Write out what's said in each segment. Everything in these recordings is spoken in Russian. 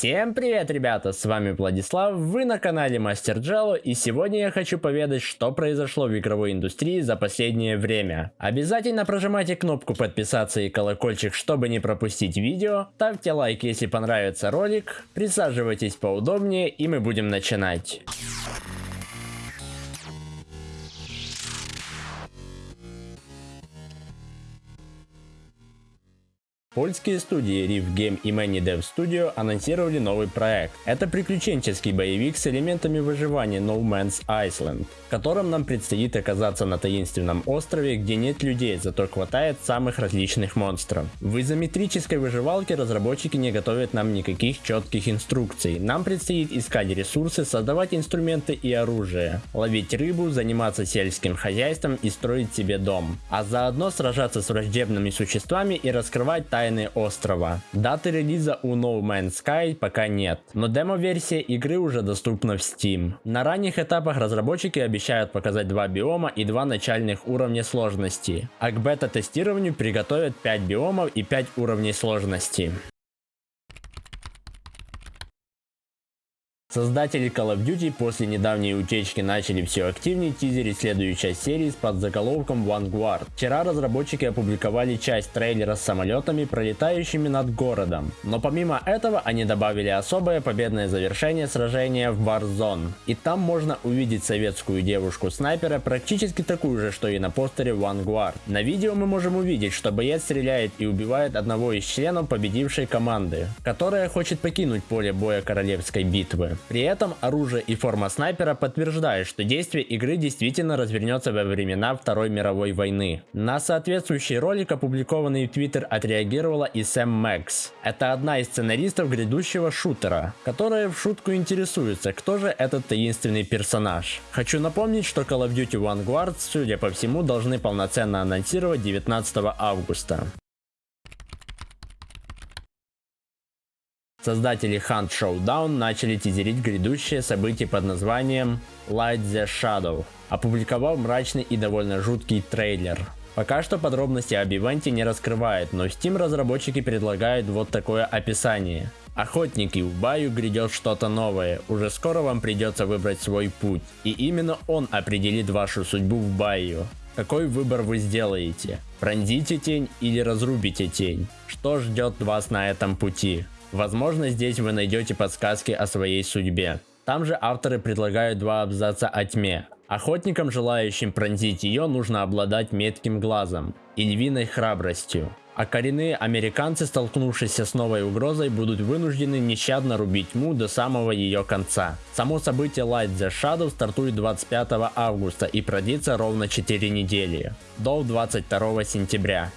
Всем привет, ребята, с вами Владислав, вы на канале Мастер Джело, и сегодня я хочу поведать, что произошло в игровой индустрии за последнее время. Обязательно прожимайте кнопку подписаться и колокольчик, чтобы не пропустить видео, ставьте лайк, если понравится ролик, присаживайтесь поудобнее, и мы будем начинать. Польские студии Rift Game и Many Dev Studio анонсировали новый проект. Это приключенческий боевик с элементами выживания No Man's Island, в котором нам предстоит оказаться на таинственном острове, где нет людей, зато хватает самых различных монстров. В изометрической выживалке разработчики не готовят нам никаких четких инструкций. Нам предстоит искать ресурсы, создавать инструменты и оружие, ловить рыбу, заниматься сельским хозяйством и строить себе дом, а заодно сражаться с враждебными существами и раскрывать тайны острова. Даты релиза у No Man's Sky пока нет, но демо-версия игры уже доступна в Steam. На ранних этапах разработчики обещают показать два биома и два начальных уровня сложности, а к бета-тестированию приготовят 5 биомов и 5 уровней сложности. Создатели Call of Duty после недавней утечки начали все активнее тизерить следующую часть серии с подзаголовком Vanguard. Вчера разработчики опубликовали часть трейлера с самолетами, пролетающими над городом. Но помимо этого они добавили особое победное завершение сражения в Warzone. И там можно увидеть советскую девушку-снайпера, практически такую же, что и на постере Vanguard. На видео мы можем увидеть, что боец стреляет и убивает одного из членов победившей команды, которая хочет покинуть поле боя королевской битвы. При этом оружие и форма снайпера подтверждают, что действие игры действительно развернется во времена Второй мировой войны. На соответствующий ролик, опубликованный в Twitter, отреагировала и Сэм Мэкс. Это одна из сценаристов грядущего шутера, которая в шутку интересуется, кто же этот таинственный персонаж. Хочу напомнить, что Call of Duty Vanguard, судя по всему, должны полноценно анонсировать 19 августа. Создатели Hunt Showdown начали тизерить грядущее событие под названием Light the Shadow, опубликовав мрачный и довольно жуткий трейлер. Пока что подробности об ивенте не раскрывают, но Steam разработчики предлагают вот такое описание. Охотники, в баю грядет что-то новое, уже скоро вам придется выбрать свой путь, и именно он определит вашу судьбу в баю. Какой выбор вы сделаете? Пронзите тень или разрубите тень? Что ждет вас на этом пути? Возможно здесь вы найдете подсказки о своей судьбе. Там же авторы предлагают два абзаца о тьме. Охотникам, желающим пронзить ее, нужно обладать метким глазом и львиной храбростью. А коренные американцы, столкнувшиеся с новой угрозой, будут вынуждены нещадно рубить тьму до самого ее конца. Само событие Light the Shadow стартует 25 августа и продлится ровно 4 недели, до 22 сентября.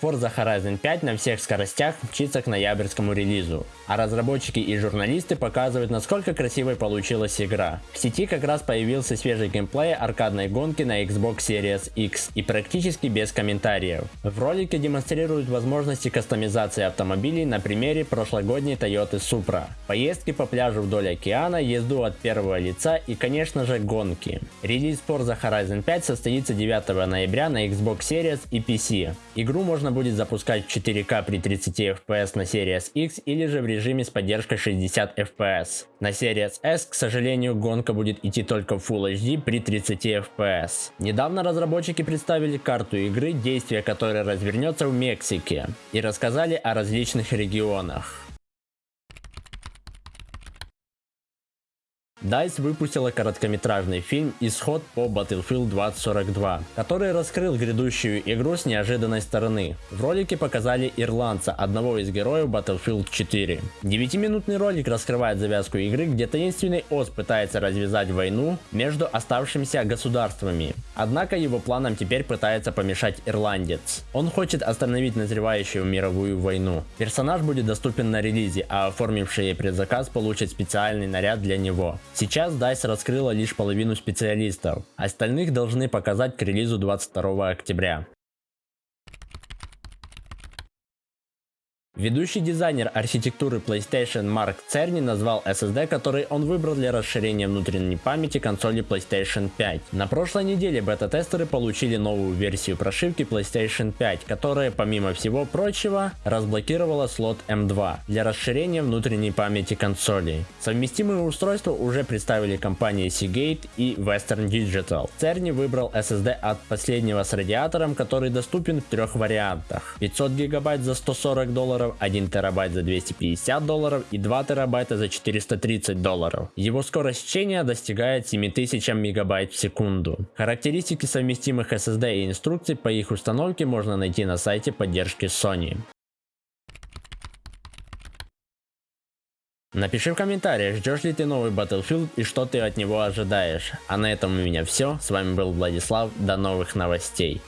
Forza Horizon 5 на всех скоростях мчится к ноябрьскому релизу, а разработчики и журналисты показывают насколько красивой получилась игра. В сети как раз появился свежий геймплей аркадной гонки на Xbox Series X и практически без комментариев. В ролике демонстрируют возможности кастомизации автомобилей на примере прошлогодней Toyota Supra, поездки по пляжу вдоль океана, езду от первого лица и конечно же гонки. Релиз Forza Horizon 5 состоится 9 ноября на Xbox Series и PC. Игру можно можно будет запускать в 4К при 30 FPS на Series X или же в режиме с поддержкой 60 FPS. На Series S, к сожалению, гонка будет идти только в Full HD при 30 FPS. Недавно разработчики представили карту игры, действие которой развернется в Мексике, и рассказали о различных регионах. DICE выпустила короткометражный фильм «Исход по Battlefield 2042», который раскрыл грядущую игру с неожиданной стороны. В ролике показали ирландца, одного из героев Battlefield 4. Девятиминутный ролик раскрывает завязку игры, где таинственный ОС пытается развязать войну между оставшимися государствами. Однако его планам теперь пытается помешать ирландец. Он хочет остановить назревающую мировую войну. Персонаж будет доступен на релизе, а оформившие предзаказ получат специальный наряд для него. Сейчас DICE раскрыла лишь половину специалистов, остальных должны показать к релизу 22 октября. Ведущий дизайнер архитектуры PlayStation Марк Церни назвал SSD, который он выбрал для расширения внутренней памяти консоли PlayStation 5. На прошлой неделе бета-тестеры получили новую версию прошивки PlayStation 5, которая помимо всего прочего разблокировала слот M2 для расширения внутренней памяти консоли. Совместимые устройства уже представили компании Seagate и Western Digital. Церни выбрал SSD от последнего с радиатором, который доступен в трех вариантах. 500 гигабайт за 140 долларов, 1 терабайт за 250 долларов и 2 терабайта за 430 долларов. Его скорость чтения достигает 7000 мегабайт в секунду. Характеристики совместимых SSD и инструкции по их установке можно найти на сайте поддержки Sony. Напиши в комментариях, ждешь ли ты новый Battlefield и что ты от него ожидаешь. А на этом у меня все. С вами был Владислав. До новых новостей.